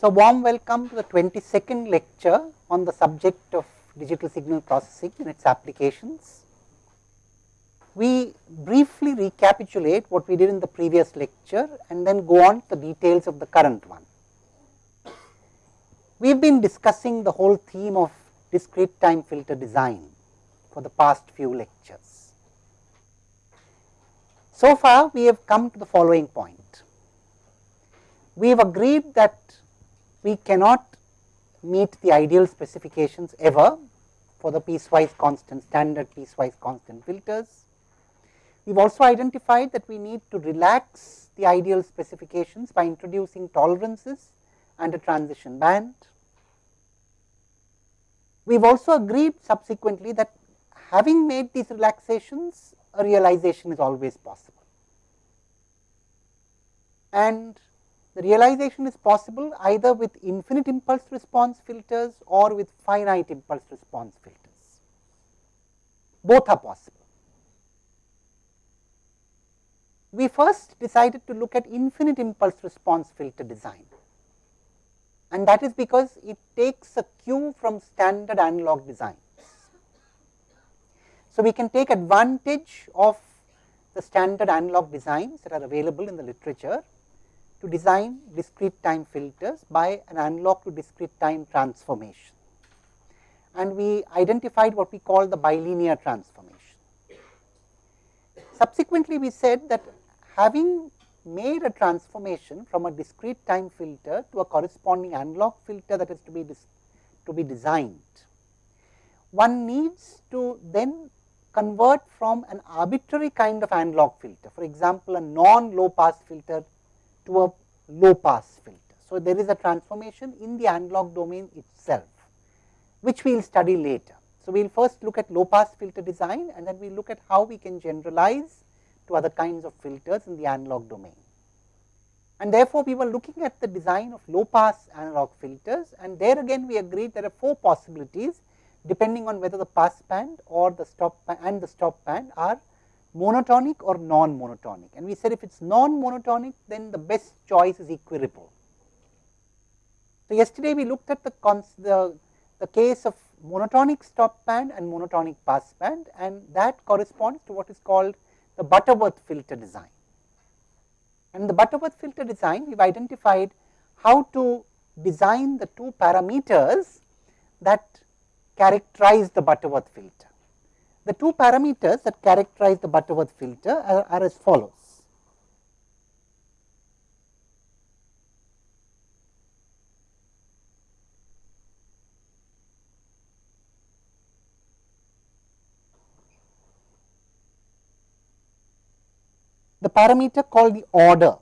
So, warm welcome to the 22nd lecture on the subject of digital signal processing and its applications. We briefly recapitulate what we did in the previous lecture and then go on to the details of the current one. We have been discussing the whole theme of discrete time filter design for the past few lectures. So far, we have come to the following point. We have agreed that we cannot meet the ideal specifications ever for the piecewise constant standard piecewise constant filters. We have also identified that we need to relax the ideal specifications by introducing tolerances and a transition band. We have also agreed subsequently that having made these relaxations a realization is always possible. And the realization is possible either with infinite impulse response filters or with finite impulse response filters. Both are possible. We first decided to look at infinite impulse response filter design and that is because it takes a cue from standard analog designs. So, we can take advantage of the standard analog designs that are available in the literature to design discrete time filters by an analog to discrete time transformation. And we identified what we call the bilinear transformation. Subsequently, we said that having made a transformation from a discrete time filter to a corresponding analog filter that is to be to be designed, one needs to then convert from an arbitrary kind of analog filter, for example, a non low pass filter to a low pass filter. So, there is a transformation in the analog domain itself, which we will study later. So, we will first look at low pass filter design and then we look at how we can generalize to other kinds of filters in the analog domain. And therefore, we were looking at the design of low pass analog filters and there again we agreed there are four possibilities depending on whether the pass band or the stop band and the stop band are monotonic or non-monotonic. And we said if it is non-monotonic, then the best choice is equiripple. So, yesterday we looked at the, the, the case of monotonic stop band and monotonic pass band and that corresponds to what is called the Butterworth filter design. And the Butterworth filter design, we have identified how to design the two parameters that characterize the Butterworth filter. The two parameters that characterize the Butterworth filter are, are as follows. the parameter called the order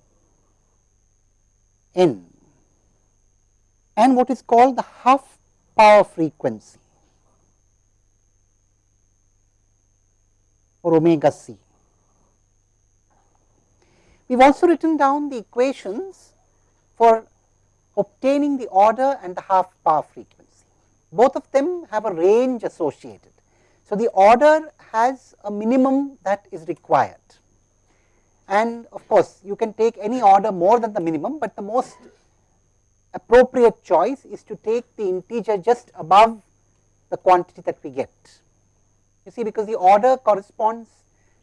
n and what is called the half power frequency. Or omega c. We have also written down the equations for obtaining the order and the half power frequency. Both of them have a range associated. So, the order has a minimum that is required and of course, you can take any order more than the minimum, but the most appropriate choice is to take the integer just above the quantity that we get. You see because the order corresponds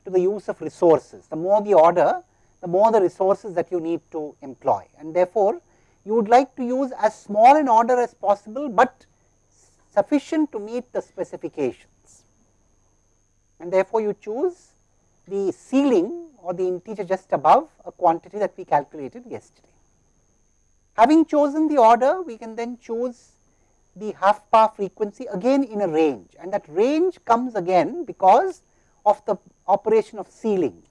to the use of resources. The more the order, the more the resources that you need to employ and therefore, you would like to use as small an order as possible, but sufficient to meet the specifications and therefore, you choose the ceiling or the integer just above a quantity that we calculated yesterday. Having chosen the order, we can then choose the half power frequency again in a range and that range comes again because of the operation of ceiling.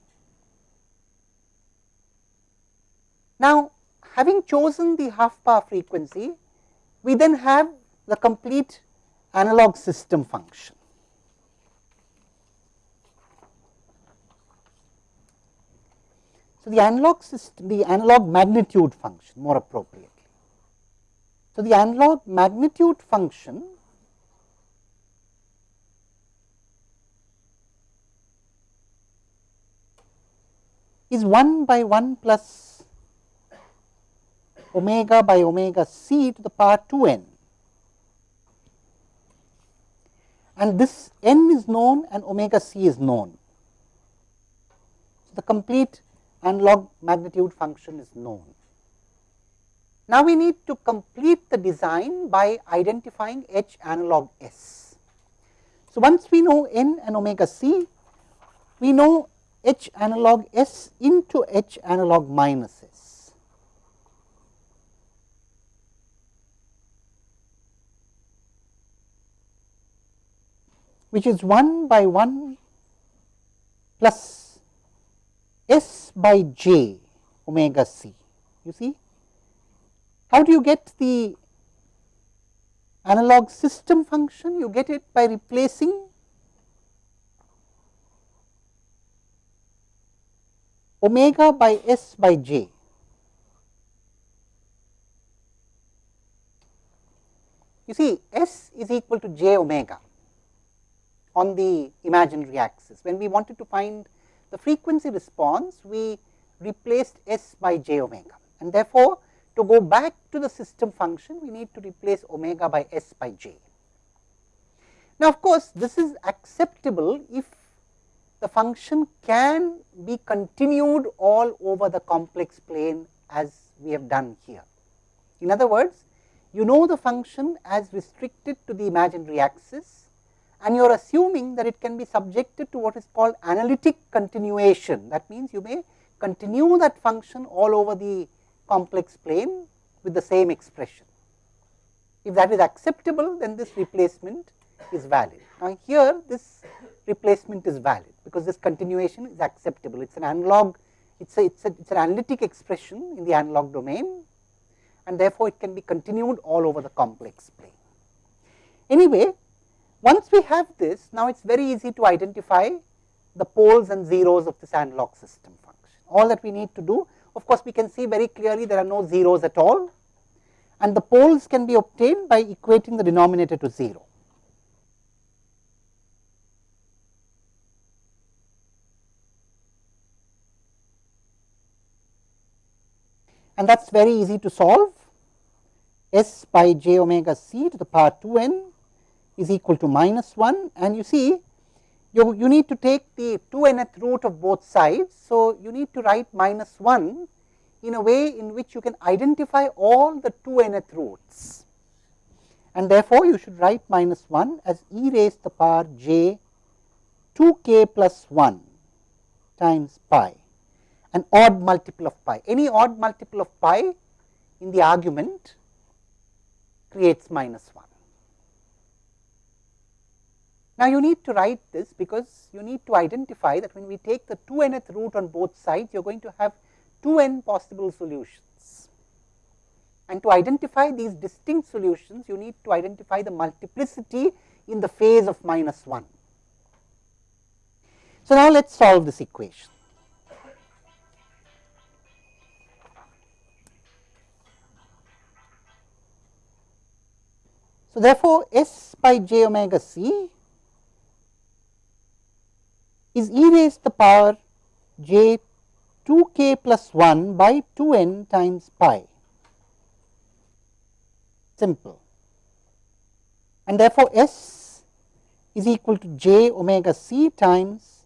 Now, having chosen the half power frequency, we then have the complete analog system function. So, the analog system, the analog magnitude function more appropriately. So, the analog magnitude function is 1 by 1 plus omega by omega c to the power 2 n. And this n is known and omega c is known. So, the complete analog magnitude function is known. Now, we need to complete the design by identifying h analog s. So, once we know n and omega c, we know h analog s into h analog minus s. which is 1 by 1 plus s by j omega c. You see, how do you get the analog system function? You get it by replacing omega by s by j. You see s is equal to j omega on the imaginary axis. When we wanted to find the frequency response, we replaced s by j omega and therefore, to go back to the system function, we need to replace omega by s by j. Now, of course, this is acceptable if the function can be continued all over the complex plane as we have done here. In other words, you know the function as restricted to the imaginary axis and you are assuming that it can be subjected to what is called analytic continuation. That means, you may continue that function all over the complex plane with the same expression. If that is acceptable, then this replacement is valid. Now, here this replacement is valid, because this continuation is acceptable. It is an analog, it is a, it's a, it's an analytic expression in the analog domain and therefore, it can be continued all over the complex plane. Anyway, once we have this, now it is very easy to identify the poles and zeros of this analog system function. All that we need to do, of course, we can see very clearly there are no zeros at all. And the poles can be obtained by equating the denominator to 0. and that is very easy to solve. S by j omega c to the power 2 n is equal to minus 1 and you see you, you need to take the 2 nth root of both sides. So, you need to write minus 1 in a way in which you can identify all the 2 nth roots and therefore, you should write minus 1 as e raised to the power j 2 k plus 1 times pi an odd multiple of pi. Any odd multiple of pi in the argument creates minus 1. Now, you need to write this because you need to identify that when we take the 2 nth root on both sides, you are going to have 2 n possible solutions. And to identify these distinct solutions, you need to identify the multiplicity in the phase of minus 1. So, now let us solve this equation. So, therefore, S by j omega c is e raised to the power j 2 k plus 1 by 2 n times pi simple and therefore, S is equal to j omega c times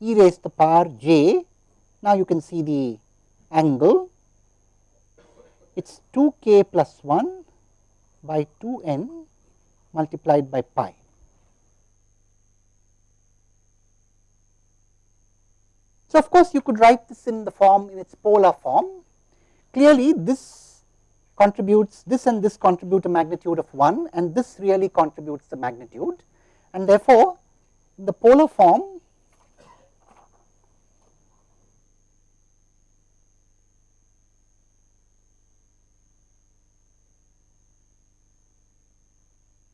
e raised to the power j. Now, you can see the angle it is 2 k plus 1 by 2 n multiplied by pi. So, of course, you could write this in the form in its polar form. Clearly, this contributes this and this contribute a magnitude of 1 and this really contributes the magnitude and therefore, the polar form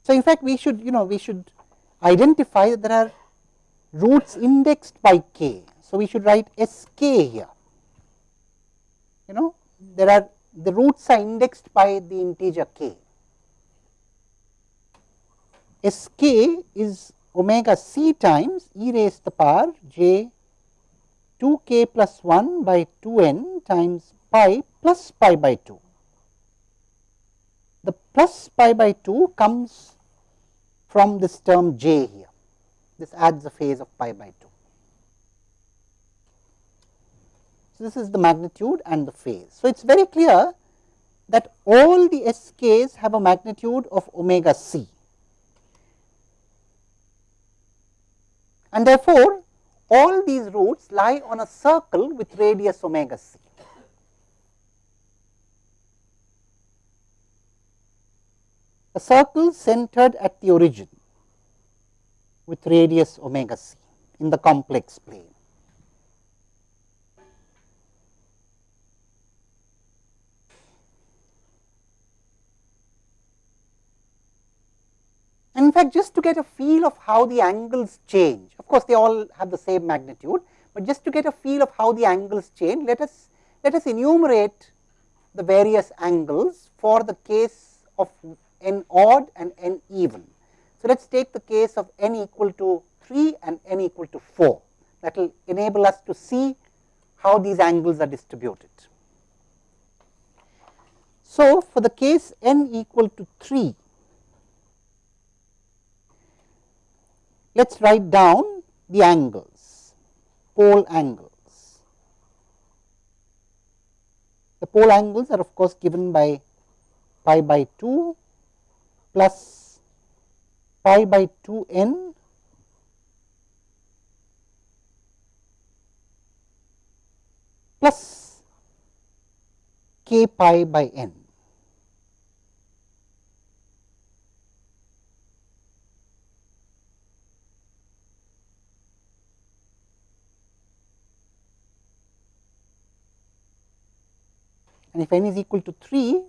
So, in fact, we should you know we should identify that there are roots indexed by k. So, we should write s k here you know there are the roots are indexed by the integer k. S k is omega c times e raised to the power j 2 k plus 1 by 2 n times pi plus pi by 2. the plus pi by 2 comes from this term j here. This adds a phase of pi by 2. So, this is the magnitude and the phase. So, it is very clear that all the SKs have a magnitude of omega c and therefore, all these roots lie on a circle with radius omega c. A circle centered at the origin with radius omega c in the complex plane. And in fact, just to get a feel of how the angles change, of course, they all have the same magnitude, but just to get a feel of how the angles change, let us let us enumerate the various angles for the case of n odd and n even. So, let us take the case of n equal to 3 and n equal to 4 that will enable us to see how these angles are distributed. So, for the case n equal to 3, let us write down the angles, pole angles. The pole angles are of course given by pi by 2 plus pi by 2 n plus k pi by n. and if n is equal to 3,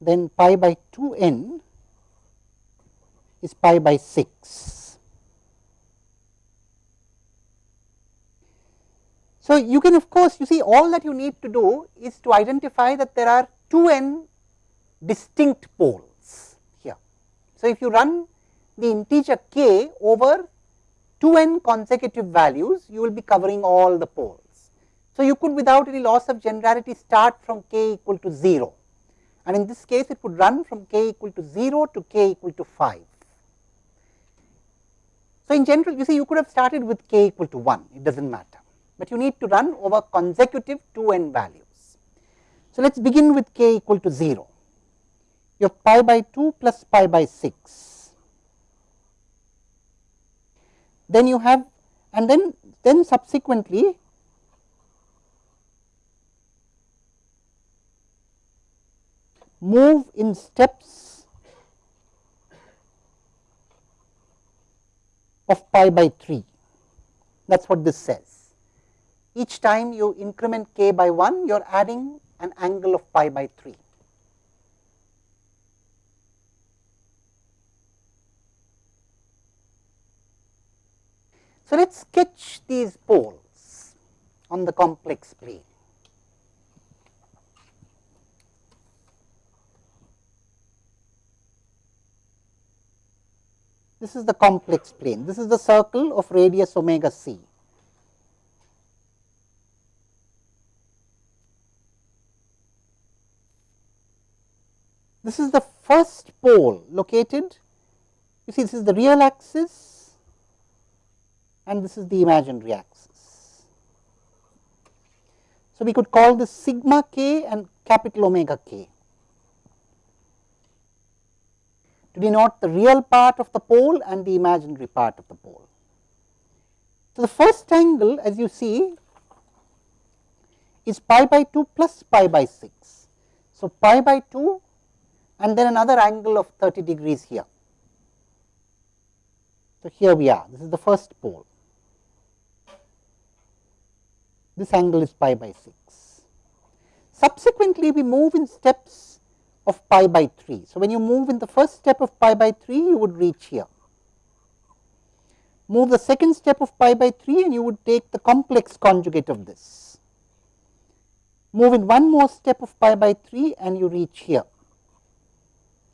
then pi by 2 n is pi by 6. So, you can of course, you see all that you need to do is to identify that there are 2 n distinct poles here. So, if you run the integer k over 2 n consecutive values, you will be covering all the poles. So, you could without any loss of generality start from k equal to 0 and in this case it would run from k equal to 0 to k equal to 5. So, in general you see you could have started with k equal to 1, it does not matter, but you need to run over consecutive 2 n values. So, let us begin with k equal to 0, you have pi by 2 plus pi by 6 then you have and then then subsequently move in steps of pi by 3 that is what this says. Each time you increment k by 1 you are adding an angle of pi by 3. So, let us sketch these poles on the complex plane. This is the complex plane. This is the circle of radius omega c. This is the first pole located, you see this is the real axis and this is the imaginary axis. So, we could call this sigma k and capital omega k to denote the real part of the pole and the imaginary part of the pole. So, the first angle as you see is pi by 2 plus pi by 6. So, pi by 2 and then another angle of 30 degrees here. So, here we are this is the first pole this angle is pi by 6. Subsequently, we move in steps of pi by 3. So, when you move in the first step of pi by 3, you would reach here. Move the second step of pi by 3 and you would take the complex conjugate of this. Move in one more step of pi by 3 and you reach here.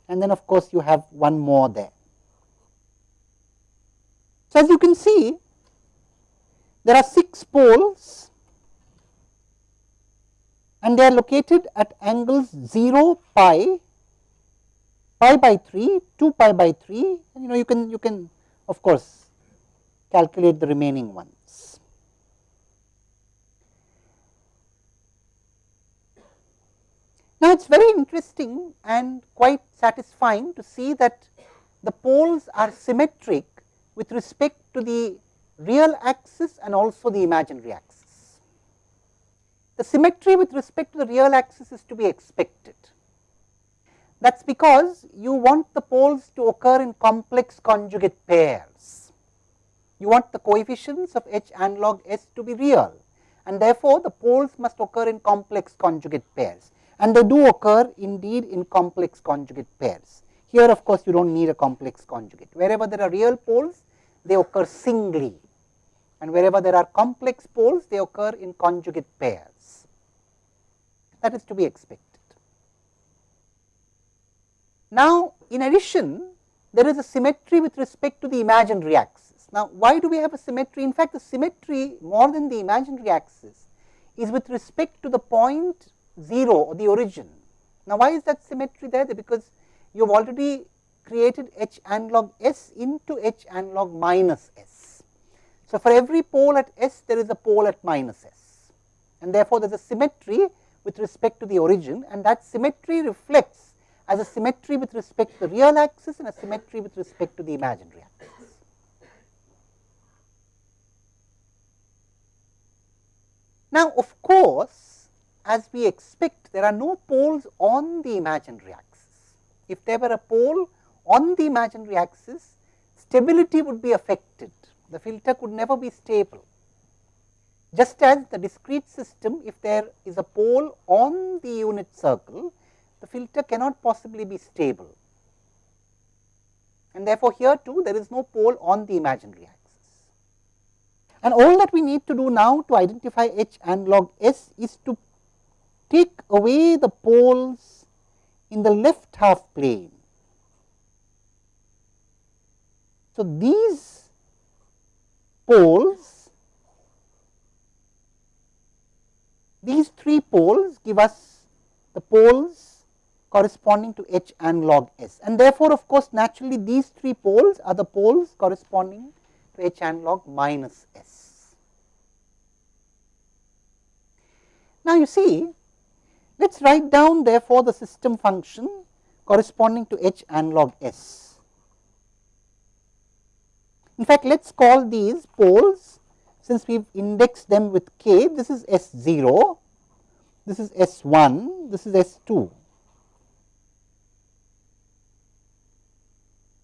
And then of course, you have one more there. So, as you can see, there are 6 poles and they are located at angles 0 pi, pi by 3, 2 pi by 3 and you know you can you can of course calculate the remaining ones. Now, it is very interesting and quite satisfying to see that the poles are symmetric with respect to the real axis and also the imaginary axis. The symmetry with respect to the real axis is to be expected. That is because you want the poles to occur in complex conjugate pairs. You want the coefficients of h analog s to be real and therefore, the poles must occur in complex conjugate pairs and they do occur indeed in complex conjugate pairs. Here of course, you do not need a complex conjugate. Wherever there are real poles, they occur singly and wherever there are complex poles, they occur in conjugate pairs. That is to be expected. Now, in addition, there is a symmetry with respect to the imaginary axis. Now, why do we have a symmetry? In fact, the symmetry more than the imaginary axis is with respect to the point 0 or the origin. Now, why is that symmetry there? Because you have already created h analog s into h analog minus s. So, for every pole at s there is a pole at minus s and therefore, there is a symmetry with respect to the origin and that symmetry reflects as a symmetry with respect to the real axis and a symmetry with respect to the imaginary axis. Now, of course, as we expect there are no poles on the imaginary axis if there were a pole on the imaginary axis, stability would be affected. The filter could never be stable. Just as the discrete system, if there is a pole on the unit circle, the filter cannot possibly be stable. And therefore, here too there is no pole on the imaginary axis. And all that we need to do now to identify H analog S is to take away the poles in the left half plane. So, these poles, these three poles give us the poles corresponding to H analog S and therefore, of course, naturally these three poles are the poles corresponding to H analog minus S. Now, you see let us write down therefore, the system function corresponding to h analog s. In fact, let us call these poles since we have indexed them with k, this is S 0, this is S 1, this is S 2.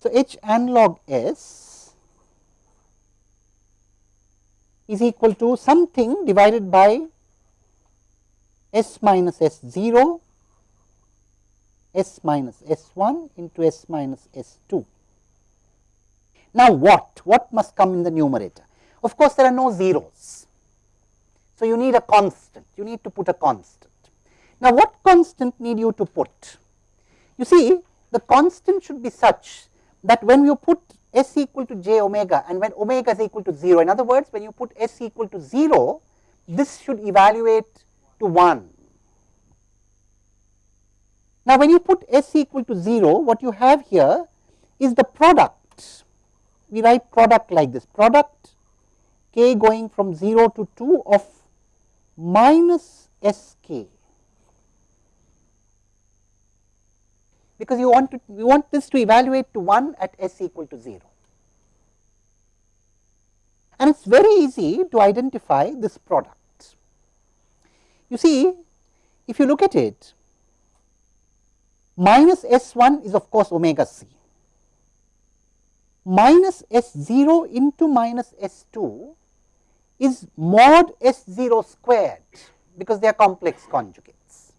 So, h analog s is equal to something divided by s minus s 0 s minus s 1 into s minus s 2. Now, what? What must come in the numerator? Of course, there are no zeros. So, you need a constant, you need to put a constant. Now, what constant need you to put? You see, the constant should be such that when you put s equal to j omega and when omega is equal to 0, in other words, when you put s equal to 0, this should evaluate to 1. Now, when you put s equal to 0, what you have here is the product. We write product like this product k going from 0 to 2 of minus s k. Because you want to you want this to evaluate to 1 at s equal to 0. And it is very easy to identify this product. You see, if you look at it, minus S 1 is of course omega c. Minus S 0 into minus S 2 is mod S 0 squared because they are complex conjugates.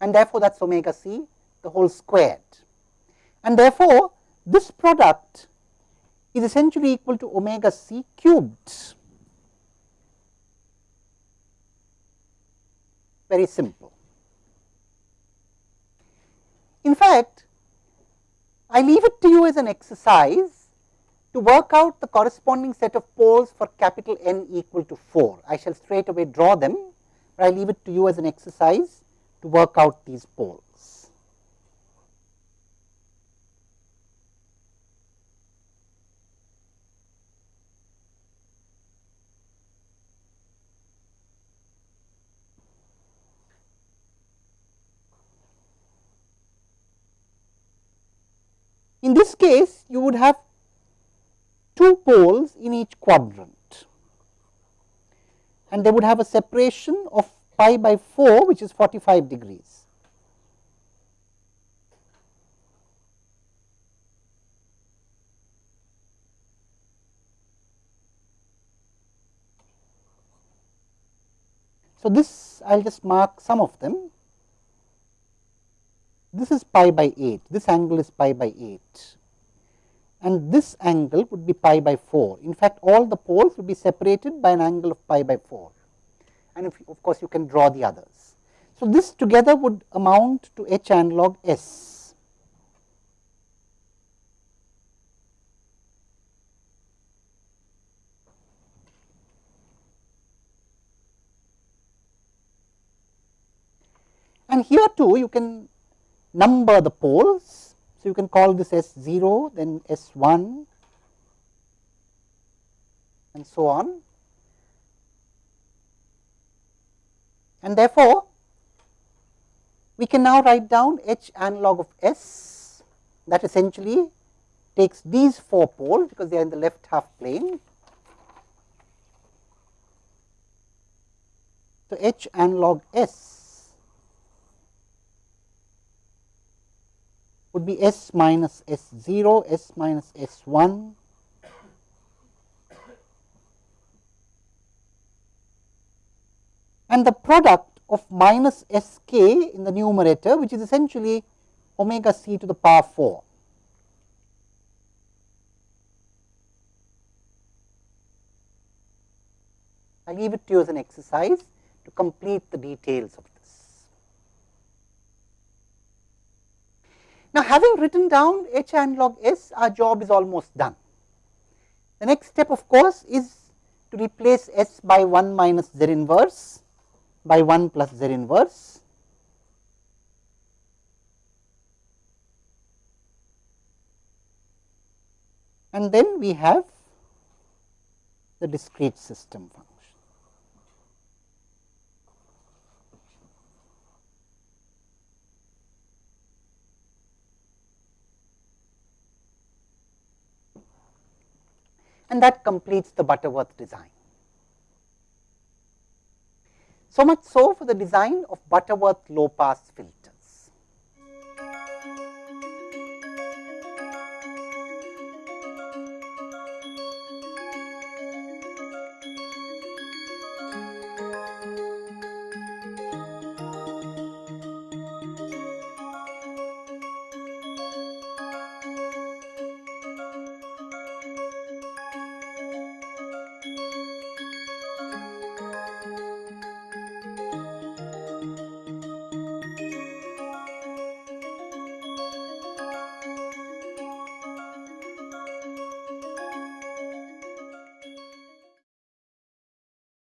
And therefore, that is omega c the whole squared. And therefore, this product is essentially equal to omega c cubed. very simple. In fact, I leave it to you as an exercise to work out the corresponding set of poles for capital N equal to 4. I shall straight away draw them, but I leave it to you as an exercise to work out these poles. In this case, you would have two poles in each quadrant and they would have a separation of pi by 4 which is 45 degrees. So, this I will just mark some of them this is pi by 8, this angle is pi by 8 and this angle would be pi by 4. In fact, all the poles would be separated by an angle of pi by 4 and if, of course, you can draw the others. So, this together would amount to h analog s. And here too you can number the poles. So, you can call this S 0, then S 1 and so on. And therefore, we can now write down H analog of S that essentially takes these 4 poles because they are in the left half plane. So, H analog S would be S minus S 0, S minus S 1. And the product of minus S k in the numerator which is essentially omega c to the power 4. I leave it to you as an exercise to complete the details of Now, having written down h analog s, our job is almost done. The next step of course, is to replace s by 1 minus z inverse by 1 plus z inverse. And then we have the discrete system function. And that completes the Butterworth design. So much so for the design of Butterworth low pass filter.